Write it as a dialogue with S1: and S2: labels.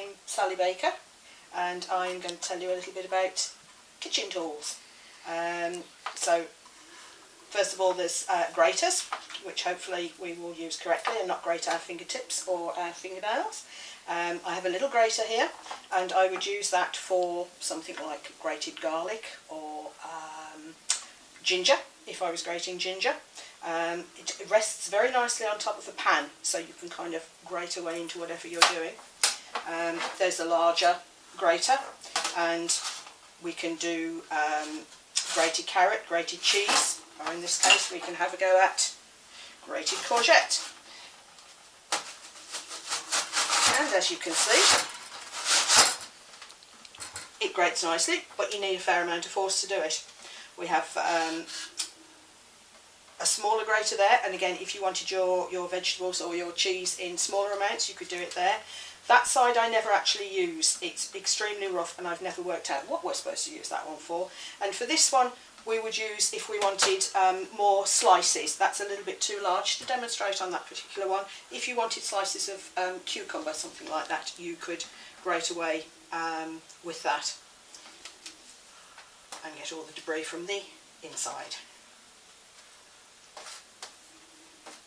S1: I'm Sally Baker and I'm going to tell you a little bit about kitchen tools. Um, so first of all there's uh, graters which hopefully we will use correctly and not grate our fingertips or our fingernails. Um, I have a little grater here and I would use that for something like grated garlic or um, ginger if I was grating ginger. Um, it rests very nicely on top of the pan so you can kind of grate away into whatever you're doing. Um, there's a larger grater and we can do um, grated carrot, grated cheese, or in this case we can have a go at grated courgette. And as you can see, it grates nicely, but you need a fair amount of force to do it. We have um, a smaller grater there, and again, if you wanted your, your vegetables or your cheese in smaller amounts, you could do it there. That side I never actually use. It's extremely rough and I've never worked out what we're supposed to use that one for. And for this one, we would use if we wanted um, more slices. That's a little bit too large to demonstrate on that particular one. If you wanted slices of um, cucumber, something like that, you could grate away um, with that and get all the debris from the inside.